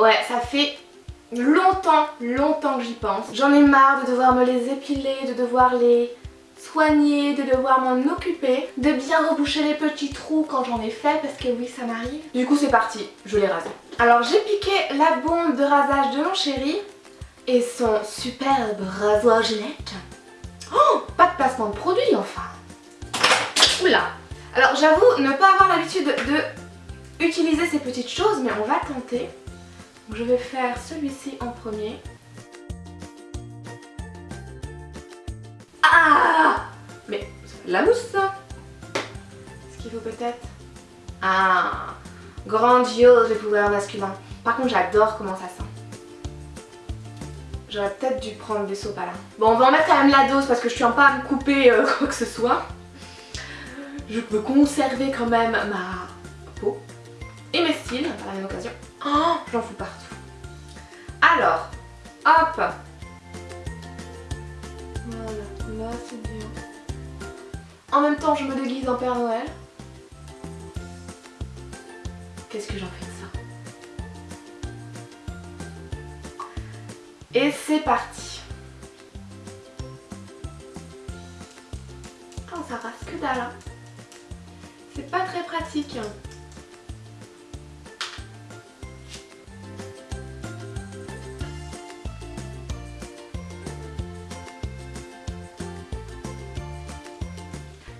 Ouais, ça fait longtemps, longtemps que j'y pense. J'en ai marre de devoir me les épiler, de devoir les soigner, de devoir m'en occuper, de bien reboucher les petits trous quand j'en ai fait parce que oui ça m'arrive. Du coup c'est parti, je les rase. Alors j'ai piqué la bombe de rasage de mon chéri et son superbe rasoir Gillette. Oh, pas de placement de produit enfin. Oula. Alors j'avoue ne pas avoir l'habitude de utiliser ces petites choses mais on va tenter. Je vais faire celui-ci en premier. Ah Mais la mousse ça Ce qu'il faut peut-être... Ah Grandiose les pouvoirs masculins. Par contre j'adore comment ça sent. J'aurais peut-être dû prendre des sopalins. Bon on va en mettre quand même la dose parce que je tiens pas à me couper euh, quoi que ce soit. Je peux conserver quand même ma peau et mes styles par la même occasion. Oh, j'en fous partout. Alors, hop Voilà, là c'est bien. En même temps, je me déguise en Père Noël. Qu'est-ce que j'en fais de ça? Et c'est parti Oh, ça rase que dalle hein. C'est pas très pratique. Hein.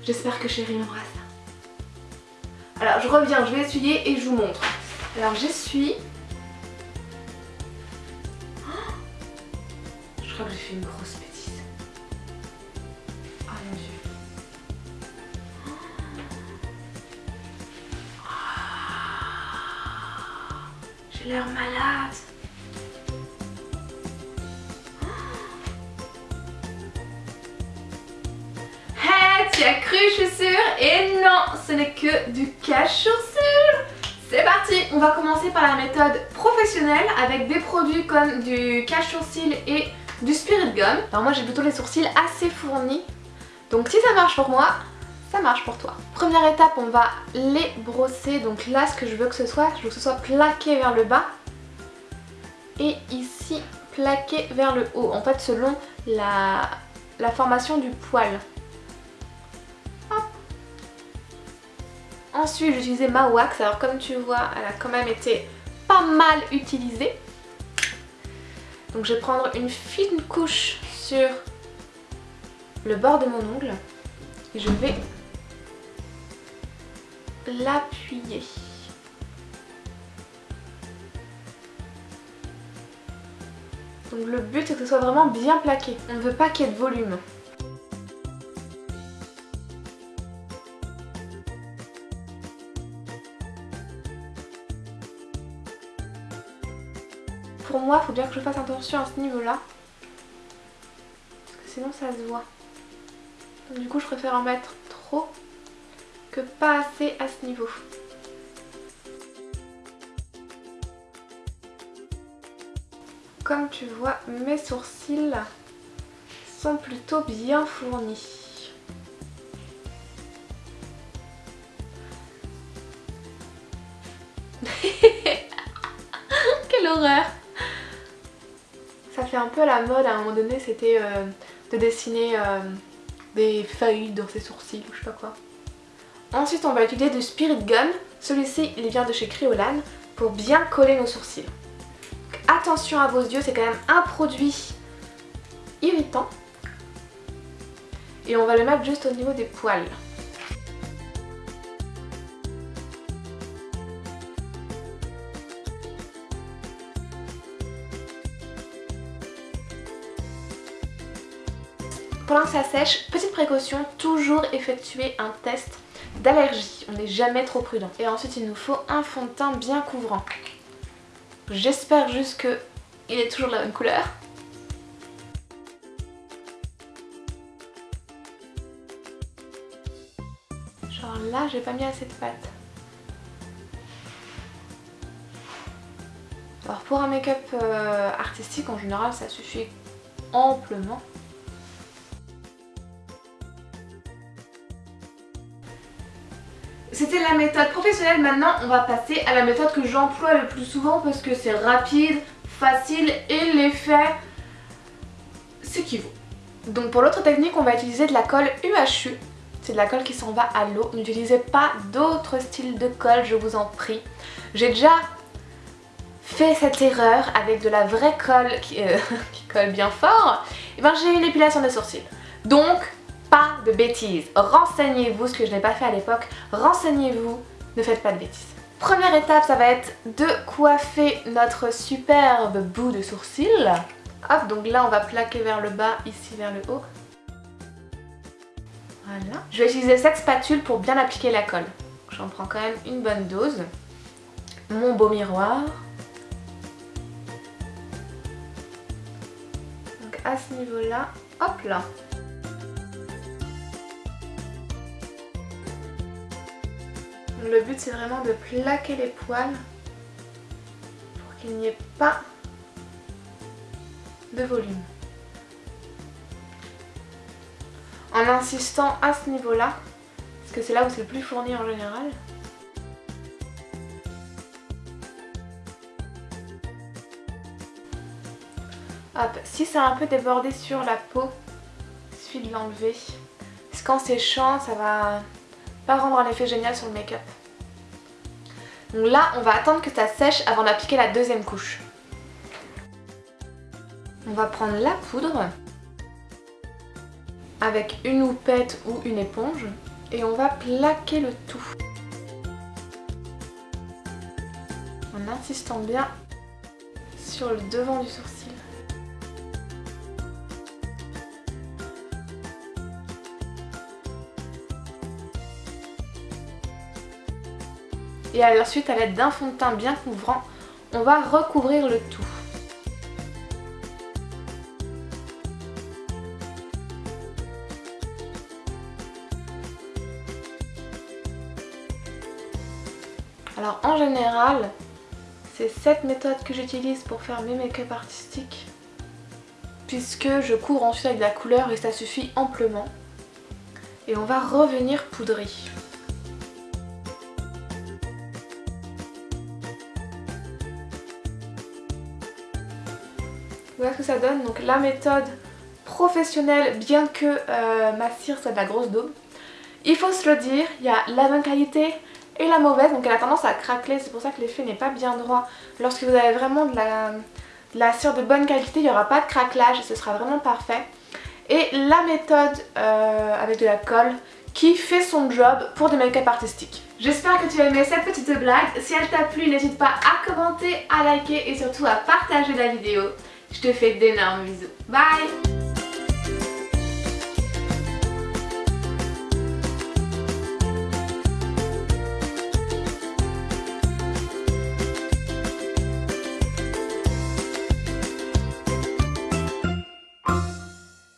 J'espère que chérie m'embrasse. Alors je reviens, je vais essuyer et je vous montre. Alors j'essuie. Oh je crois que j'ai fait une grosse bêtise. Oh mon dieu. J'ai l'air malade. Tu as cru je suis sûre Et non, ce n'est que du cache-sourcils C'est parti On va commencer par la méthode professionnelle avec des produits comme du cache-sourcils et du spirit gum. Alors moi j'ai plutôt les sourcils assez fournis, donc si ça marche pour moi, ça marche pour toi. Première étape, on va les brosser. Donc là, ce que je veux que ce soit, je veux que ce soit plaqué vers le bas. Et ici, plaqué vers le haut. En fait, selon la formation du poil. Ensuite, j'ai utilisé ma wax. Alors comme tu vois, elle a quand même été pas mal utilisée. Donc je vais prendre une fine couche sur le bord de mon ongle. Et je vais l'appuyer. Donc le but c'est que ce soit vraiment bien plaqué. On ne veut pas qu'il y ait de volume. Pour moi, il faut bien que je fasse attention à ce niveau-là. Parce que sinon ça se voit. Du coup, je préfère en mettre trop que pas assez à ce niveau. Comme tu vois, mes sourcils sont plutôt bien fournis. Fait un peu la mode à un moment donné, c'était euh, de dessiner euh, des feuilles dans ses sourcils ou je sais pas quoi. Ensuite on va utiliser du Spirit Gum, celui-ci il vient de chez Cryolan pour bien coller nos sourcils. attention à vos yeux, c'est quand même un produit irritant. Et on va le mettre juste au niveau des poils. Pendant que ça sèche, petite précaution, toujours effectuer un test d'allergie. On n'est jamais trop prudent. Et ensuite il nous faut un fond de teint bien couvrant. J'espère juste qu'il est toujours de la même couleur. Genre là j'ai pas mis assez de pâte. Alors pour un make-up euh, artistique en général ça suffit amplement. Utilisé la méthode professionnelle, maintenant on va passer à la méthode que j'emploie le plus souvent parce que c'est rapide, facile et l'effet s'équivaut. Donc pour l'autre technique, on va utiliser de la colle UHU. C'est de la colle qui s'en va à l'eau. N'utilisez pas d'autres styles de colle, je vous en prie. J'ai déjà fait cette erreur avec de la vraie colle qui, euh, colle bien fort. Et ben j'ai une épilation des sourcils. Donc pas de bêtises. Renseignez-vous, ce que je n'ai pas fait à l'époque. Renseignez-vous, ne faites pas de bêtises. Première étape, ça va être de coiffer notre superbe bout de sourcil. Hop, donc là on va plaquer vers le bas, ici vers le haut. Voilà. Je vais utiliser cette spatule pour bien appliquer la colle. J'en prends quand même une bonne dose. Mon beau miroir. Donc à ce niveau-là, hop là. Le but c'est vraiment de plaquer les poils pour qu'il n'y ait pas de volume. En insistant à ce niveau-là, parce que c'est là où c'est le plus fourni en général. Hop, si c'est un peu débordé sur la peau, il suffit de l'enlever. Parce que quand c'est chaud, ça va rendre un effet génial sur le make-up. Donc là, on va attendre que ça sèche avant d'appliquer la deuxième couche. On va prendre la poudre avec une houppette ou une éponge et on va plaquer le tout. En insistant bien sur le devant du sourcil. Et ensuite, à l'aide d'un fond de teint bien couvrant, on va recouvrir le tout. Alors en général, c'est cette méthode que j'utilise pour faire mes make-up artistiques puisque je couvre ensuite avec de la couleur et ça suffit amplement. Et on va revenir poudrer. Voilà ce que ça donne. Donc la méthode professionnelle, bien que euh, ma cire soit de la grosse daube. Il faut se le dire, il y a la bonne qualité, et la mauvaise, donc elle a tendance à craquer, c'est pour ça que l'effet n'est pas bien droit. Lorsque vous avez vraiment de la, cire de bonne qualité, il n'y aura pas de craquelage ce sera vraiment parfait. Et la méthode euh, avec de la colle qui fait son job pour des make-up artistiques. J'espère que tu as aimé cette petite blague. Si elle t'a plu, n'hésite pas à commenter, à liker et surtout à partager la vidéo. Je te fais d'énormes bisous. Bye